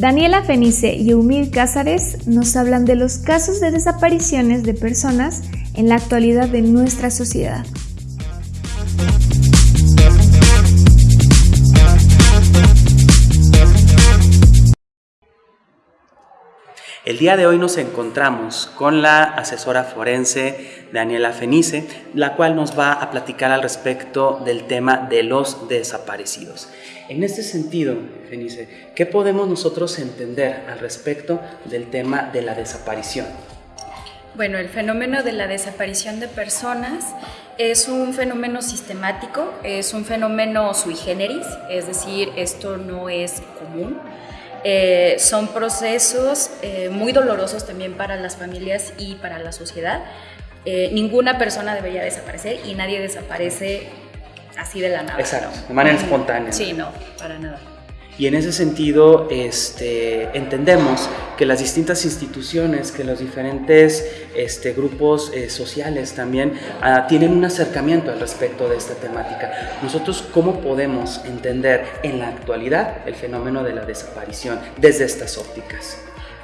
Daniela Fenice y Eumir Cázares nos hablan de los casos de desapariciones de personas en la actualidad de nuestra sociedad. El día de hoy nos encontramos con la asesora forense Daniela Fenice, la cual nos va a platicar al respecto del tema de los desaparecidos. En este sentido, Fenice, ¿qué podemos nosotros entender al respecto del tema de la desaparición? Bueno, el fenómeno de la desaparición de personas es un fenómeno sistemático, es un fenómeno sui generis, es decir, esto no es común eh, son procesos eh, muy dolorosos también para las familias y para la sociedad. Eh, ninguna persona debería desaparecer y nadie desaparece así de la nada. Exacto, de manera espontánea. Sí, no, para nada. Y en ese sentido este, entendemos que las distintas instituciones, que los diferentes este, grupos eh, sociales también ah, tienen un acercamiento al respecto de esta temática. Nosotros, ¿cómo podemos entender en la actualidad el fenómeno de la desaparición desde estas ópticas?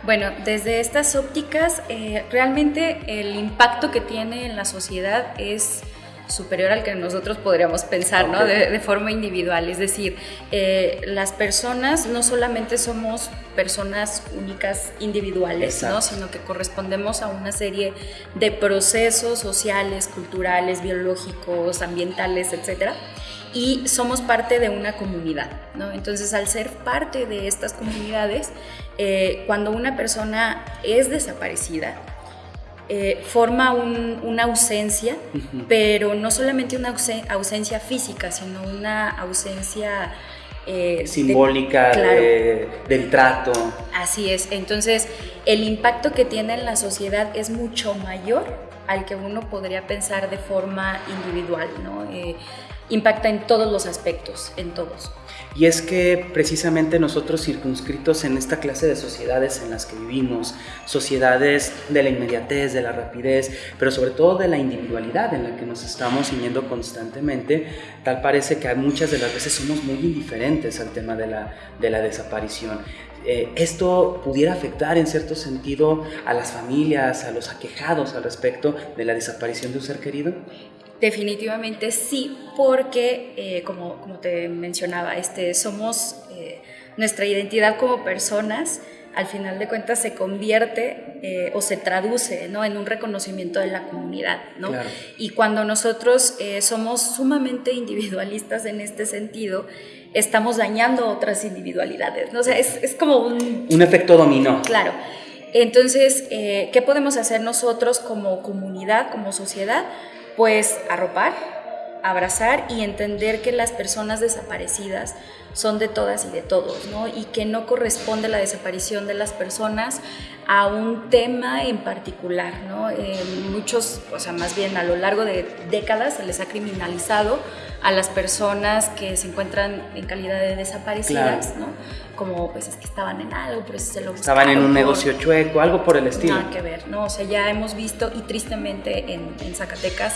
Bueno, desde estas ópticas, eh, realmente el impacto que tiene en la sociedad es superior al que nosotros podríamos pensar, ¿no? De, forma individual. Es decir, eh, las personas no solamente somos personas únicas individuales, ¿no? Sino que correspondemos a una serie de procesos sociales, culturales, biológicos, ambientales, etcétera y somos parte de una comunidad, ¿no? Entonces, al ser parte de estas comunidades, eh, cuando una persona es desaparecida, eh, forma una ausencia, pero no solamente una ausencia física, sino una ausencia... Eh, Simbólica del trato. Así es, entonces el impacto que tiene en la sociedad es mucho mayor al que uno podría pensar de forma individual, ¿no? Eh, impacta en todos los aspectos, en todos. Y es que precisamente nosotros circunscritos en esta clase de sociedades en las que vivimos, sociedades de la inmediatez, de la rapidez, pero sobre todo de la individualidad en la que nos estamos ciñendo constantemente, tal parece que muchas de las veces somos muy indiferentes al tema de la, de la desaparición. Eh, ¿Esto pudiera afectar en cierto sentido a las familias, a los aquejados al respecto de la desaparición de un ser querido? Definitivamente sí, porque eh, como, como, te mencionaba, este, somos eh, nuestra identidad como personas, al final de cuentas se convierte eh, o se traduce ¿no? en un reconocimiento de la comunidad. ¿no? Y cuando nosotros somos sumamente individualistas en este sentido, estamos dañando otras individualidades. ¿no? O sea, es, es como un... Un efecto dominó. Claro. Entonces, ¿qué podemos hacer nosotros como comunidad, como sociedad? pues arropar, abrazar y entender que las personas desaparecidas son de todas y de todos, ¿no? Y que no corresponde la desaparición de las personas a un tema en particular, ¿no? muchos, o sea, más bien a lo largo de décadas se les ha criminalizado a las personas que se encuentran en calidad de desaparecidas, ¿no? Como, pues es que estaban en algo, pero se lo Estaban en un negocio chueco, algo por el estilo. Nada que ver, ¿no? O sea, ya hemos visto, y tristemente en, en Zacatecas,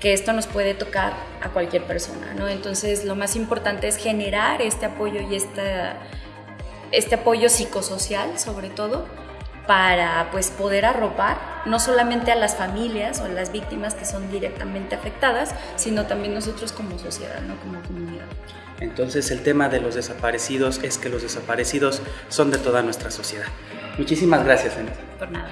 que esto nos puede tocar a cualquier persona, ¿no? Entonces, lo más importante es generar este apoyo y esta, este apoyo psicosocial, sobre todo, para pues poder arropar no solamente a las familias o a las víctimas que son directamente afectadas, sino también nosotros como sociedad, ¿no? como comunidad. Entonces el tema de los desaparecidos es que los desaparecidos son de toda nuestra sociedad. Muchísimas gracias, Anita. Por nada.